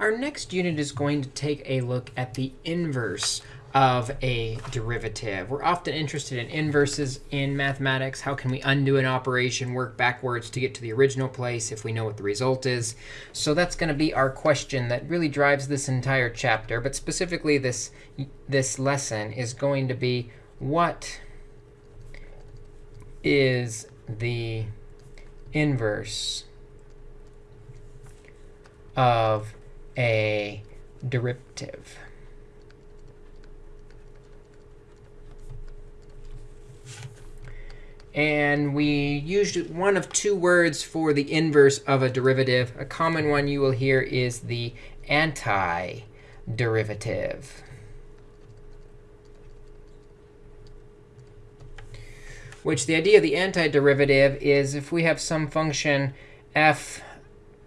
Our next unit is going to take a look at the inverse of a derivative. We're often interested in inverses in mathematics. How can we undo an operation, work backwards to get to the original place if we know what the result is? So that's going to be our question that really drives this entire chapter. But specifically, this, this lesson is going to be what is the inverse of a derivative. And we used one of two words for the inverse of a derivative. A common one you will hear is the antiderivative. Which the idea of the antiderivative is if we have some function f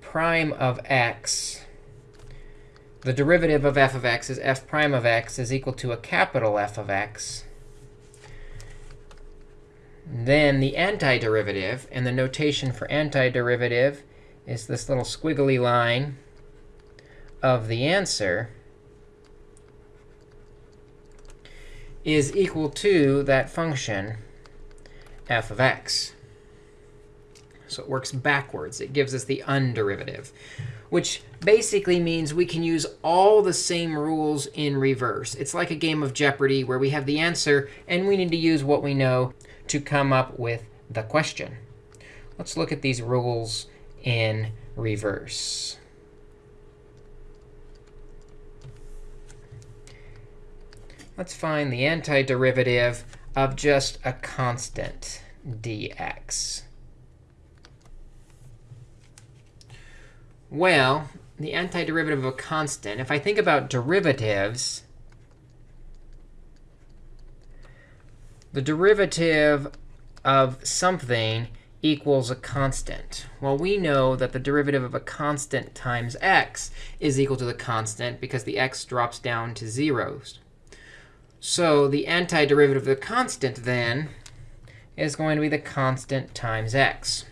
prime of x, the derivative of f of x is f prime of x is equal to a capital F of x. Then the antiderivative, and the notation for antiderivative is this little squiggly line of the answer, is equal to that function f of x. So it works backwards. It gives us the underivative, which basically means we can use all the same rules in reverse. It's like a game of Jeopardy where we have the answer, and we need to use what we know to come up with the question. Let's look at these rules in reverse. Let's find the antiderivative of just a constant dx. Well, the antiderivative of a constant, if I think about derivatives, the derivative of something equals a constant. Well, we know that the derivative of a constant times x is equal to the constant because the x drops down to zeros. So the antiderivative of the constant, then, is going to be the constant times x.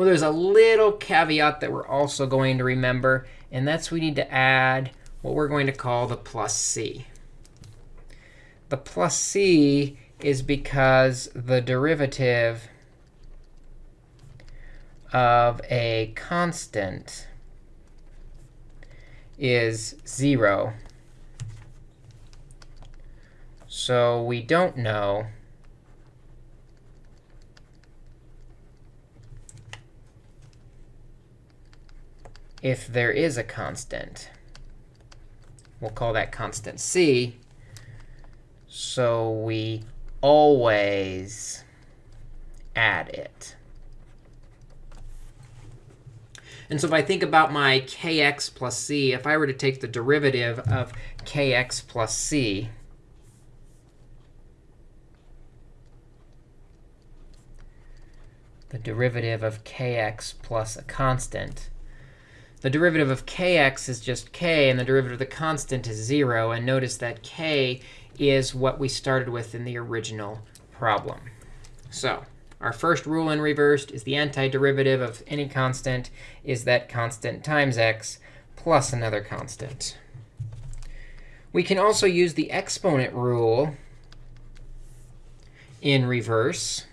Well, there's a little caveat that we're also going to remember, and that's we need to add what we're going to call the plus c. The plus c is because the derivative of a constant is 0. So we don't know if there is a constant. We'll call that constant c. So we always add it. And so if I think about my kx plus c, if I were to take the derivative of kx plus c, the derivative of kx plus a constant. The derivative of kx is just k, and the derivative of the constant is 0. And notice that k is what we started with in the original problem. So our first rule in reversed is the antiderivative of any constant is that constant times x plus another constant. We can also use the exponent rule in reverse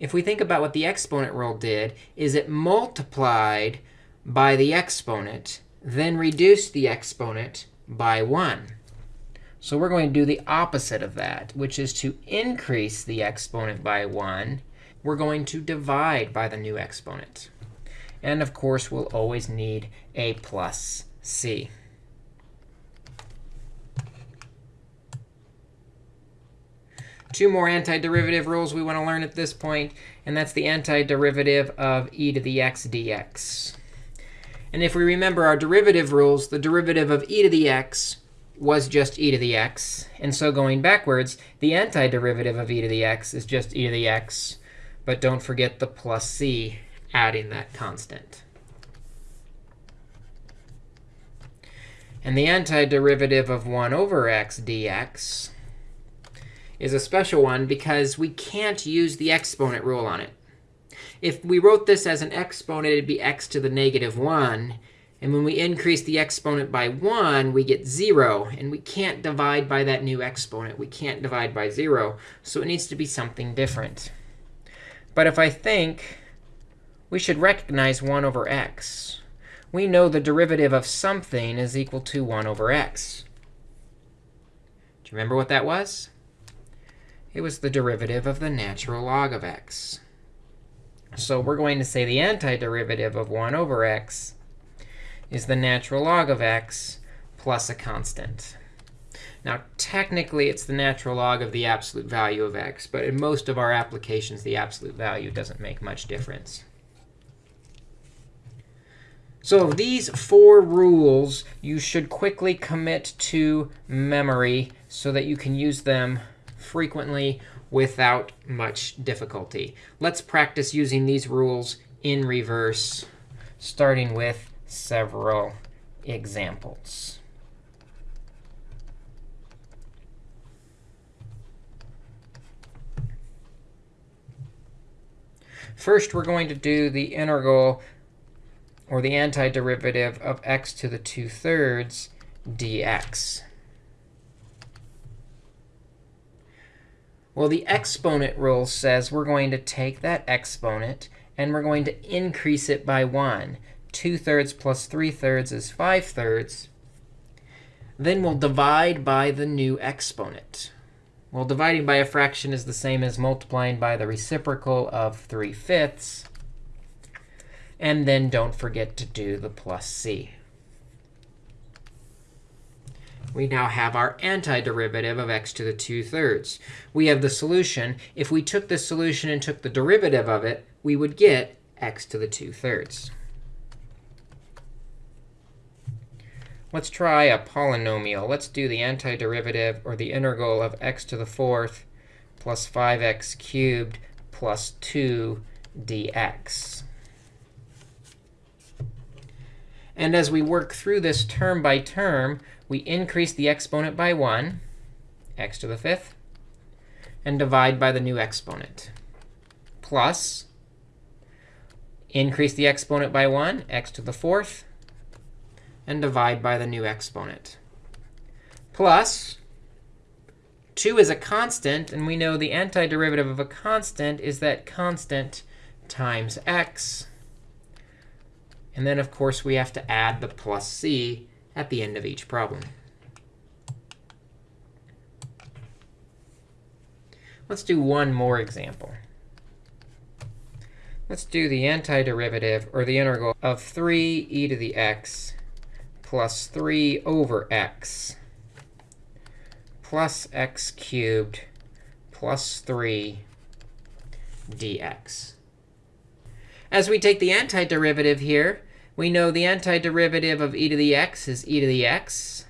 if we think about what the exponent rule did, is it multiplied by the exponent, then reduce the exponent by 1. So we're going to do the opposite of that, which is to increase the exponent by 1. We're going to divide by the new exponent. And of course, we'll always need a plus c. two more antiderivative rules we want to learn at this point, and that's the antiderivative of e to the x dx. And if we remember our derivative rules, the derivative of e to the x was just e to the x. And so going backwards, the antiderivative of e to the x is just e to the x. But don't forget the plus c adding that constant. And the antiderivative of 1 over x dx is a special one because we can't use the exponent rule on it. If we wrote this as an exponent, it'd be x to the negative 1. And when we increase the exponent by 1, we get 0. And we can't divide by that new exponent. We can't divide by 0. So it needs to be something different. But if I think we should recognize 1 over x, we know the derivative of something is equal to 1 over x. Do you remember what that was? It was the derivative of the natural log of x. So we're going to say the antiderivative of 1 over x is the natural log of x plus a constant. Now, technically, it's the natural log of the absolute value of x. But in most of our applications, the absolute value doesn't make much difference. So these four rules you should quickly commit to memory so that you can use them frequently without much difficulty. Let's practice using these rules in reverse, starting with several examples. First, we're going to do the integral or the antiderivative of x to the 2 thirds dx. Well, the exponent rule says we're going to take that exponent and we're going to increase it by 1. 2 thirds plus 3 thirds is 5 thirds. Then we'll divide by the new exponent. Well, dividing by a fraction is the same as multiplying by the reciprocal of 3 fifths. And then don't forget to do the plus c. We now have our antiderivative of x to the 2 thirds. We have the solution. If we took this solution and took the derivative of it, we would get x to the 2 thirds. Let's try a polynomial. Let's do the antiderivative, or the integral of x to the fourth plus 5x cubed plus 2 dx. And as we work through this term by term, we increase the exponent by 1, x to the fifth, and divide by the new exponent, plus increase the exponent by 1, x to the fourth, and divide by the new exponent. Plus, 2 is a constant, and we know the antiderivative of a constant is that constant times x. And then, of course, we have to add the plus c at the end of each problem. Let's do one more example. Let's do the antiderivative, or the integral, of 3 e to the x plus 3 over x plus x cubed plus 3 dx. As we take the antiderivative here, we know the antiderivative of e to the x is e to the x.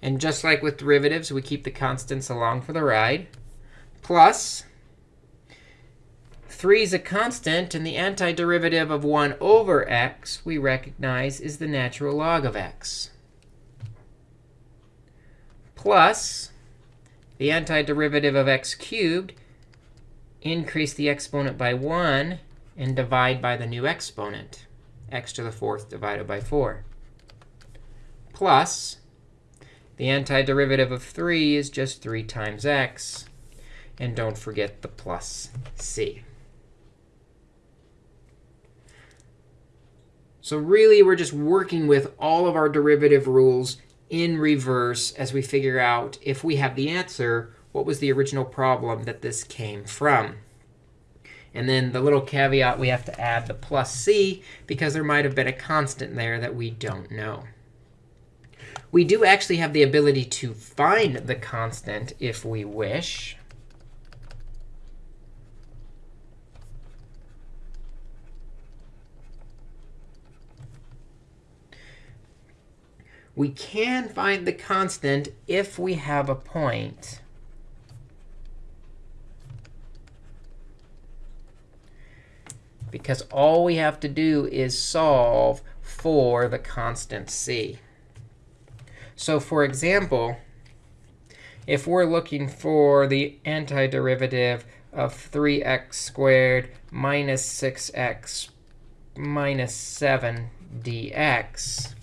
And just like with derivatives, we keep the constants along for the ride. Plus 3 is a constant, and the antiderivative of 1 over x we recognize is the natural log of x. Plus the antiderivative of x cubed, increase the exponent by 1, and divide by the new exponent, x to the fourth divided by 4. Plus the antiderivative of 3 is just 3 times x. And don't forget the plus c. So really, we're just working with all of our derivative rules in reverse as we figure out if we have the answer, what was the original problem that this came from. And then the little caveat, we have to add the plus c, because there might have been a constant there that we don't know. We do actually have the ability to find the constant if we wish. we can find the constant if we have a point because all we have to do is solve for the constant c. So for example, if we're looking for the antiderivative of 3x squared minus 6x minus 7 dx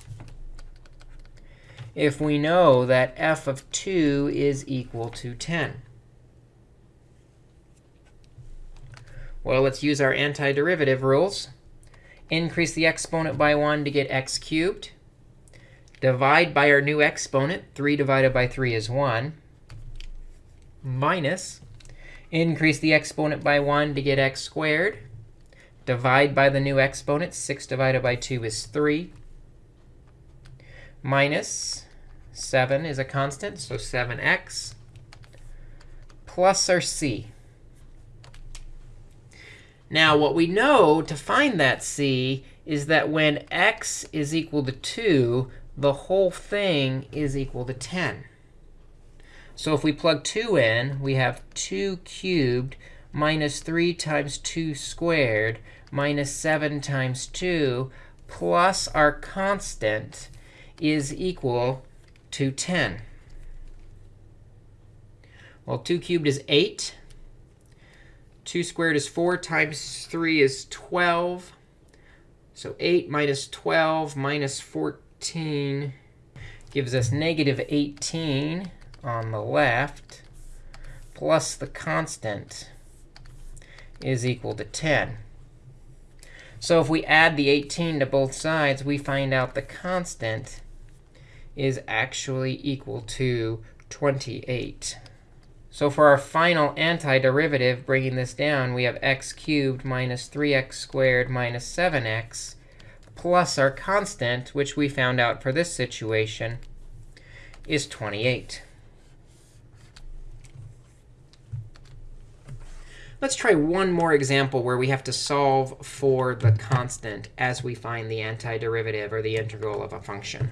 if we know that f of 2 is equal to 10? Well, let's use our antiderivative rules. Increase the exponent by 1 to get x cubed. Divide by our new exponent. 3 divided by 3 is 1. Minus. Increase the exponent by 1 to get x squared. Divide by the new exponent. 6 divided by 2 is 3. Minus 7 is a constant, so 7x. Plus our c. Now, what we know to find that c is that when x is equal to 2, the whole thing is equal to 10. So if we plug 2 in, we have 2 cubed minus 3 times 2 squared minus 7 times 2 plus our constant is equal to 10. Well, 2 cubed is 8. 2 squared is 4 times 3 is 12. So 8 minus 12 minus 14 gives us negative 18 on the left, plus the constant is equal to 10. So if we add the 18 to both sides, we find out the constant is actually equal to 28. So for our final antiderivative, bringing this down, we have x cubed minus 3x squared minus 7x plus our constant, which we found out for this situation, is 28. Let's try one more example where we have to solve for the constant as we find the antiderivative or the integral of a function.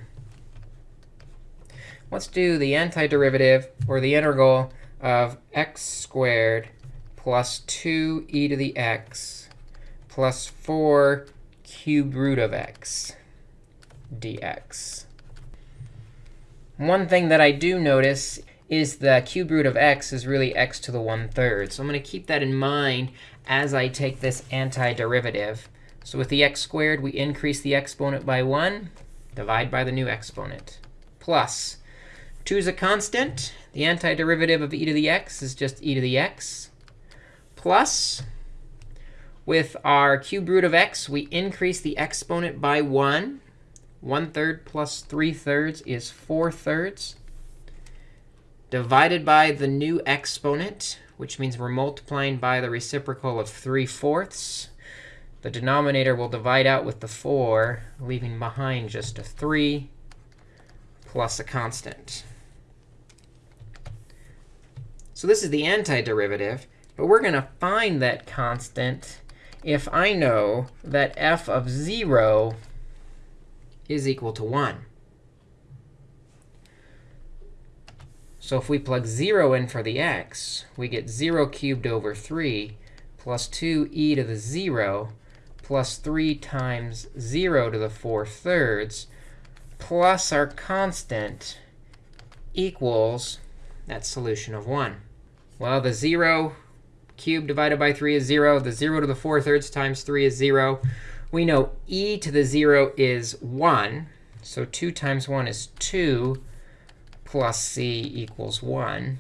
Let's do the antiderivative or the integral of x squared plus 2e to the x plus 4 cube root of x dx. One thing that I do notice is the cube root of x is really x to the 1 third. So I'm going to keep that in mind as I take this antiderivative. So with the x squared, we increase the exponent by 1, divide by the new exponent, plus 2 is a constant. The antiderivative of e to the x is just e to the x. Plus, with our cube root of x, we increase the exponent by 1. 1 third plus 3 thirds is 4 thirds. Divided by the new exponent, which means we're multiplying by the reciprocal of 3 fourths. The denominator will divide out with the 4, leaving behind just a 3 plus a constant. So this is the antiderivative. But we're going to find that constant if I know that f of 0 is equal to 1. So if we plug 0 in for the x, we get 0 cubed over 3 plus 2e to the 0 plus 3 times 0 to the 4 thirds plus our constant equals that solution of 1. Well, the 0 cubed divided by 3 is 0. The 0 to the 4 thirds times 3 is 0. We know e to the 0 is 1. So 2 times 1 is 2 plus c equals 1.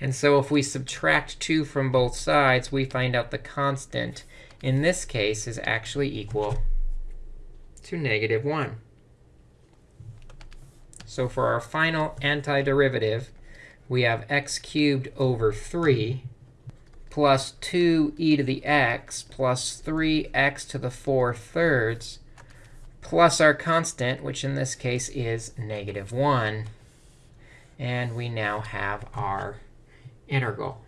And so if we subtract 2 from both sides, we find out the constant in this case is actually equal to negative 1. So for our final antiderivative, we have x cubed over 3 plus 2e to the x plus 3x to the 4 thirds plus our constant, which in this case is negative 1. And we now have our integral.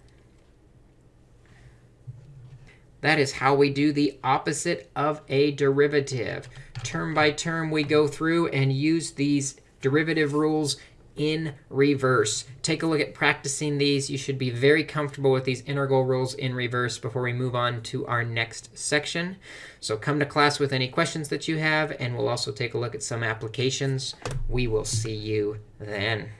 That is how we do the opposite of a derivative. Term by term, we go through and use these derivative rules in reverse. Take a look at practicing these. You should be very comfortable with these integral rules in reverse before we move on to our next section. So come to class with any questions that you have, and we'll also take a look at some applications. We will see you then.